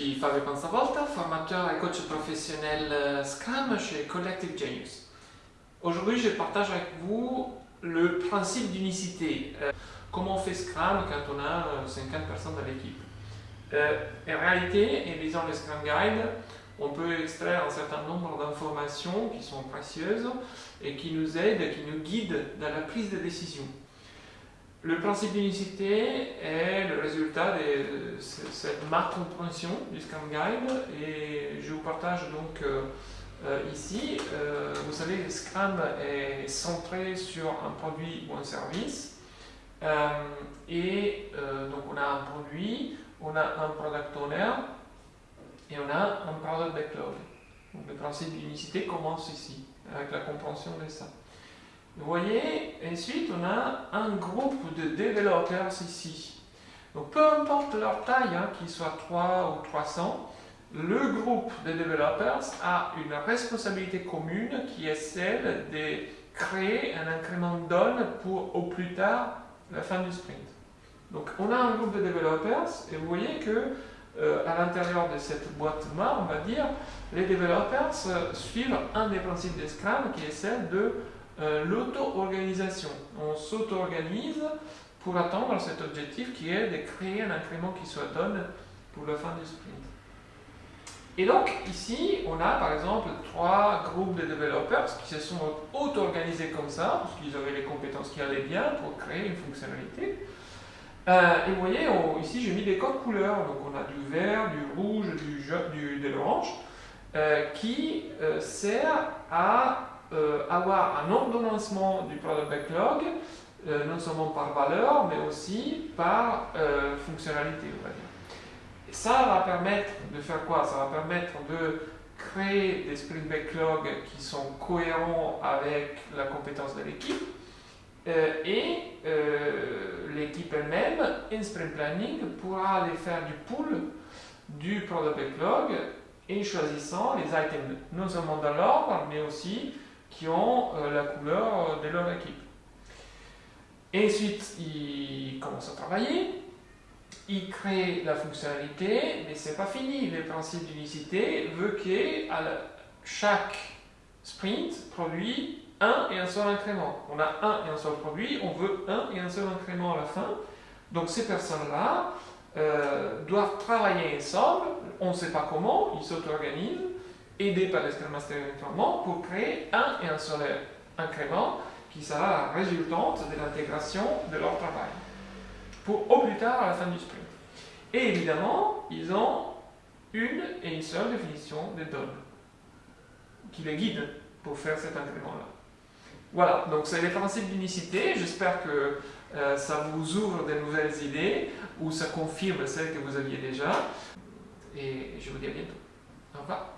suis Fabio Panzavolta, formateur et coach professionnel euh, Scrum chez Collective Genius. Aujourd'hui, je partage avec vous le principe d'unicité. Euh, comment on fait Scrum quand on a 50 euh, personnes dans l'équipe. en réalité, en lisant le Scrum Guide, on peut extraire un certain nombre d'informations qui sont précieuses et qui nous aident, qui nous guident dans la prise de décision. Le principe d'unicité est le résultat de cette ma compréhension du Scrum Guide et je vous partage donc euh, euh, ici. Euh, vous savez, Scrum est centré sur un produit ou un service et donc on a un produit, on a un product owner et on a un product backlog. Donc le principe d'unicité commence ici avec la compréhension de ça. Vous voyez, ensuite on a un groupe de développeurs ici. Donc peu importe leur taille, hein, qu'ils soient 3 ou 300, le groupe de développeurs a une responsabilité commune qui est celle de créer un incrément donne pour au plus tard la fin du sprint. Donc on a un groupe de développeurs et vous voyez que euh, à l'intérieur de cette boîte noire, on va dire, les développeurs euh, suivent un des principes de Scrum qui est celle de euh, l'auto-organisation. On s'auto-organise pour atteindre cet objectif qui est de créer un incrément qui soit donne pour la fin du sprint. Et donc ici, on a par exemple trois groupes de développeurs qui se sont auto-organisés comme ça, parce qu'ils avaient les compétences qui allaient bien pour créer une fonctionnalité. Euh, et vous voyez, ici j'ai mis des codes couleurs, donc on a du vert, du rouge, du jaune, du, de l'orange, euh, qui sert à avoir un ordonnancement du product backlog, euh, non seulement par valeur, mais aussi par euh, fonctionnalité, on va dire. Ça va permettre de faire quoi? Ça va permettre de créer des sprint backlog qui sont cohérents avec la compétence de l'équipe, et l'équipe elle-même, in sprint planning, pourra aller faire du pool du product backlog et choisissant les items non seulement dans l'ordre, mais aussi qui ont euh, la couleur euh, de leur équipe. Et ensuite, ils commencent à travailler, ils créent la fonctionnalité, mais c'est pas fini. Le principe d'unicité veut que chaque sprint produit un et un seul incrément. On a un et un seul produit, on veut un et un seul incrément à la fin. Donc ces personnes-là euh, doivent travailler ensemble, on ne sait pas comment, ils s'auto-organisent, aidé par les Master pour créer un et un seul incrément qui sera la résultante de l'intégration de leur travail pour au plus tard à la fin du sprint. Et évidemment, ils ont une et une seule définition des données qui les guide pour faire cet incrément-là. Voilà, donc c'est les principes d'unicité. J'espère que euh, ça vous ouvre de nouvelles idées ou ça confirme celles que vous aviez déjà. Et je vous dis à bientôt. Au revoir.